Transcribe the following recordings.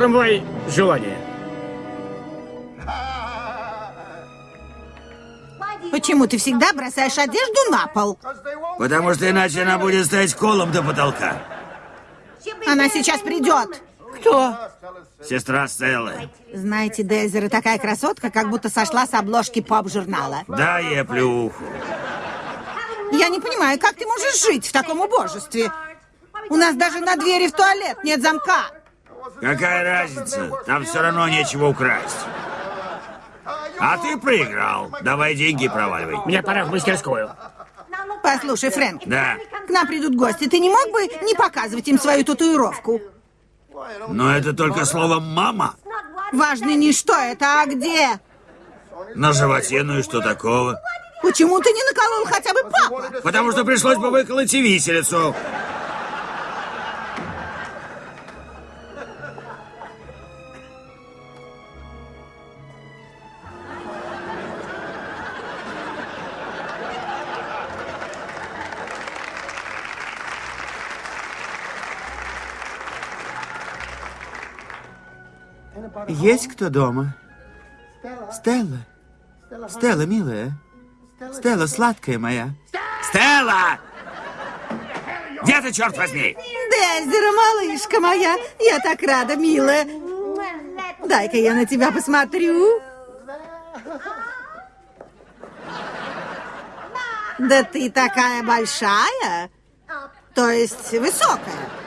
Промывай желание. Почему ты всегда бросаешь одежду на пол? Потому что иначе она будет стоять колом до потолка. Она сейчас придет. Кто? Сестра Стеллы. Знаете, Дейзера такая красотка, как будто сошла с обложки поп-журнала. Дай ей плюху. Я не понимаю, как ты можешь жить в таком убожестве? У нас даже на двери в туалет нет замка. Какая разница? Там все равно нечего украсть. А ты проиграл. Давай деньги проваливай. Мне пора в мастерскую. Послушай, Фрэнк, Да. к нам придут гости. Ты не мог бы не показывать им свою татуировку? Но это только слово «мама». Важно не что это, а где. На животе, ну и что такого? Почему ты не наколол хотя бы папа? Потому что пришлось бы выколоть и виселицу. Есть кто дома? Стелла? Стелла, милая? Стелла, сладкая моя. Стелла! Где ты, черт возьми? Дейзера, малышка моя, я так рада, милая. Дай-ка я на тебя посмотрю. Да ты такая большая, то есть высокая.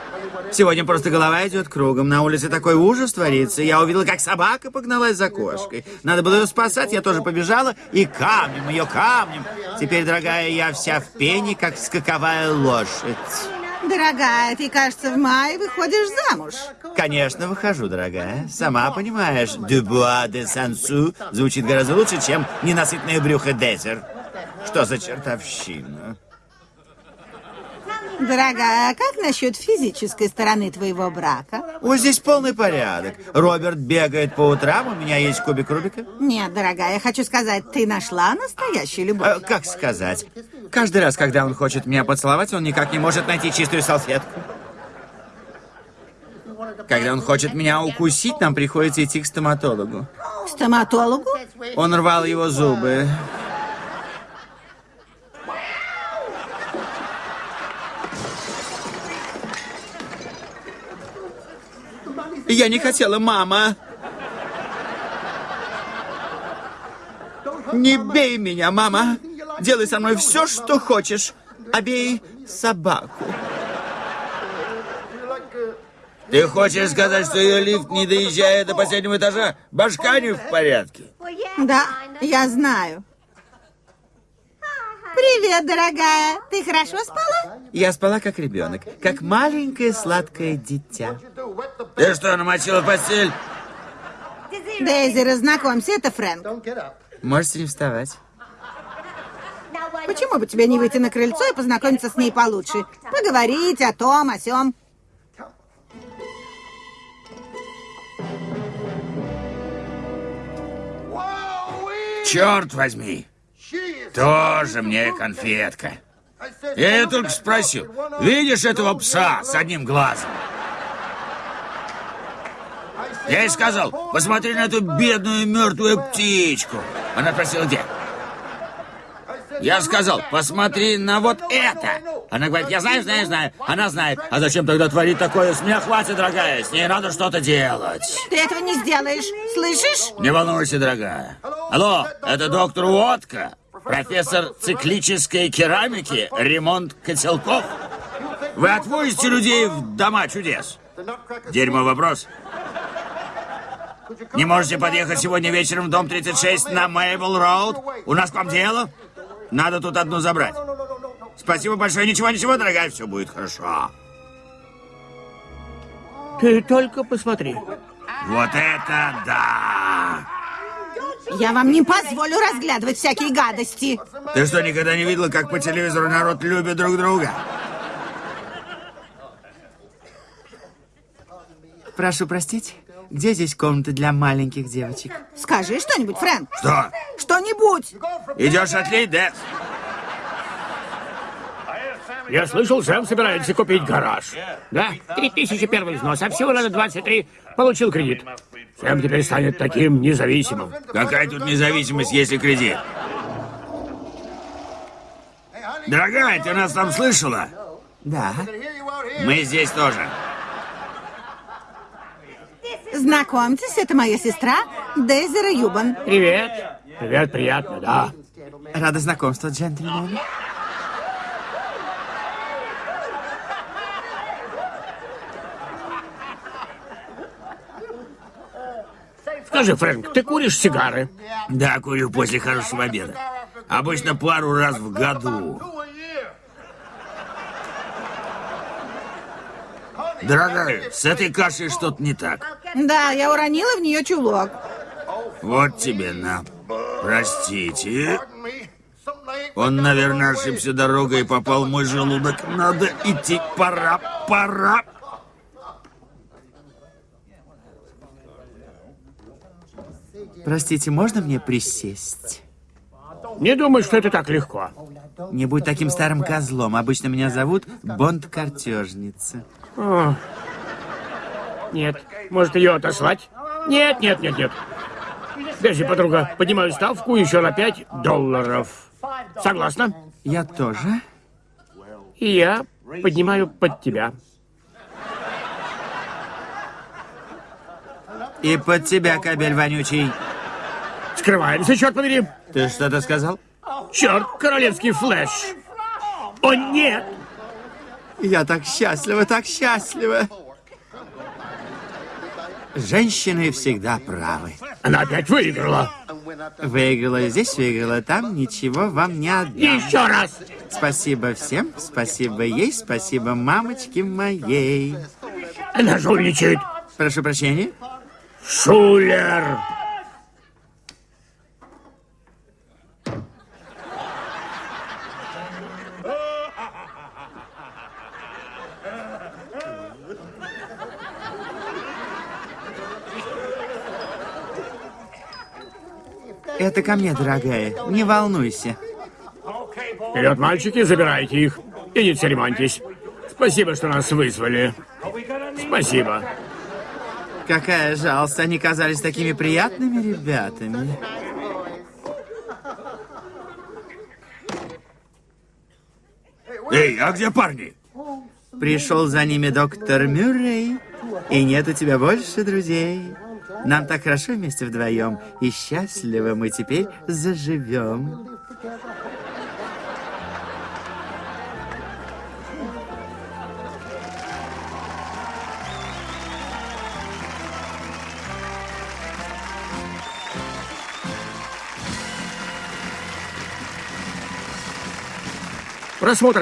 Сегодня просто голова идет кругом. На улице такой ужас творится. Я увидела, как собака погналась за кошкой. Надо было ее спасать, я тоже побежала. И камнем, ее камнем. Теперь, дорогая, я вся в пене, как скаковая лошадь. Дорогая, ты, кажется, в мае выходишь замуж. Конечно, выхожу, дорогая. Сама понимаешь, «Дюбуа де Сансу» звучит гораздо лучше, чем «Ненасытное брюхо Дезер». Что за чертовщина? Дорогая, а как насчет физической стороны твоего брака? Вот здесь полный порядок. Роберт бегает по утрам, у меня есть кубик Рубика. Нет, дорогая, я хочу сказать, ты нашла настоящую любовь. Э, как сказать? Каждый раз, когда он хочет меня поцеловать, он никак не может найти чистую салфетку. Когда он хочет меня укусить, нам приходится идти к стоматологу. К стоматологу? Он рвал его зубы. Я не хотела, мама. Не бей меня, мама. Делай со мной все, что хочешь. Обей собаку. Ты хочешь сказать, что ее лифт, не доезжая до последнего этажа, башка не в порядке? Да, я знаю. Привет, дорогая. Ты хорошо спала? Я спала как ребенок, как маленькое сладкое дитя. Ты что, намочила постель? Дейзи, разнакомься, это Фрэнк. Можете не вставать. Почему бы тебе не выйти на крыльцо и познакомиться с ней получше? Поговорить о том, о сём. Черт возьми! Тоже мне конфетка. Я ее только спросил. Видишь этого пса с одним глазом? Я ей сказал, посмотри на эту бедную мертвую птичку. Она спросила, где? Я сказал, посмотри на вот это. Она говорит, я знаю, знаю, знаю. Она знает. А зачем тогда творить такое? С меня хватит, дорогая. С ней надо что-то делать. Ты этого не сделаешь, слышишь? Не волнуйся, дорогая. Алло, это доктор Уотка, профессор циклической керамики, ремонт котелков. Вы отвозите людей в дома чудес? Дерьмо вопрос. Не можете подъехать сегодня вечером в дом 36 на Мейбл Роуд? У нас к вам дело? Надо тут одну забрать. Спасибо большое. Ничего, ничего, дорогая, все будет хорошо. Ты только посмотри. Вот это да! Я вам не позволю разглядывать всякие гадости. Ты что, никогда не видела, как по телевизору народ любит друг друга? Прошу простить, где здесь комната для маленьких девочек? Скажи что-нибудь, Фрэнк. Что? Что-нибудь. Идешь отлить, Декс? Я слышал, Сэм собирается купить гараж. Да, три тысячи первый взнос, а всего надо 23. Получил кредит. Сэм теперь станет таким независимым. Какая тут независимость, если кредит? Дорогая, ты нас там слышала? Да. Мы здесь тоже. Знакомьтесь, это моя сестра Дейзера Юбан. Привет. Привет, приятно, да. Рада знакомству, джентльмены. Скажи, Фрэнк, ты куришь сигары? Да, курю после хорошего обеда. Обычно пару раз в году. Дорогая, с этой кашей что-то не так. Да, я уронила в нее чулок. Вот тебе на. Простите. Он, наверное, ошибся дорогой и попал в мой желудок. Надо идти. Пора, пора. Простите, можно мне присесть? Не думаю, что это так легко. Не будь таким старым козлом. Обычно меня зовут Бонд-картежница. Нет. Может, ее отослать? Нет, нет, нет, нет. Дези, подруга, поднимаю ставку еще на 5 долларов. Согласна? Я тоже. И я поднимаю под тебя. И под тебя, кабель вонючий. Скрываемся, черт побери. Ты что-то сказал? Черт, королевский флеш. О, нет! Я так счастлива, так счастлива. Женщины всегда правы. Она опять выиграла. Выиграла здесь, выиграла там, ничего вам не отдам. Еще раз. Спасибо всем, спасибо ей, спасибо мамочке моей. Она жульничает. Прошу прощения. Шулер. Это ко мне, дорогая. Не волнуйся. Вперед, мальчики, забирайте их. И не церемоньтесь. Спасибо, что нас вызвали. Спасибо. Какая жалость, они казались такими приятными ребятами. Эй, а где парни? Пришел за ними доктор Мюррей, и нет у тебя больше друзей. Нам так хорошо вместе вдвоем, и счастливо мы теперь заживем. Просмотр